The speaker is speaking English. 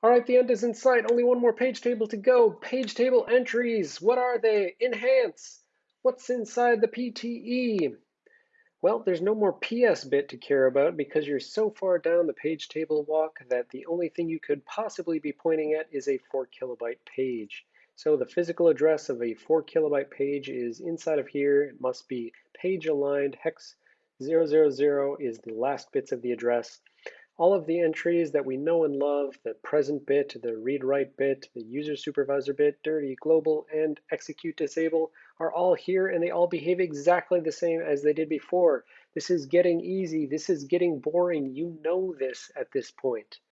All right, the end is in sight. Only one more page table to go. Page table entries. What are they? Enhance. What's inside the PTE? Well, there's no more PS bit to care about because you're so far down the page table walk that the only thing you could possibly be pointing at is a 4 kilobyte page. So the physical address of a 4 kilobyte page is inside of here. It must be page aligned. Hex 000 is the last bits of the address. All of the entries that we know and love, the present bit, the read-write bit, the user supervisor bit, dirty, global, and execute disable are all here and they all behave exactly the same as they did before. This is getting easy. This is getting boring. You know this at this point.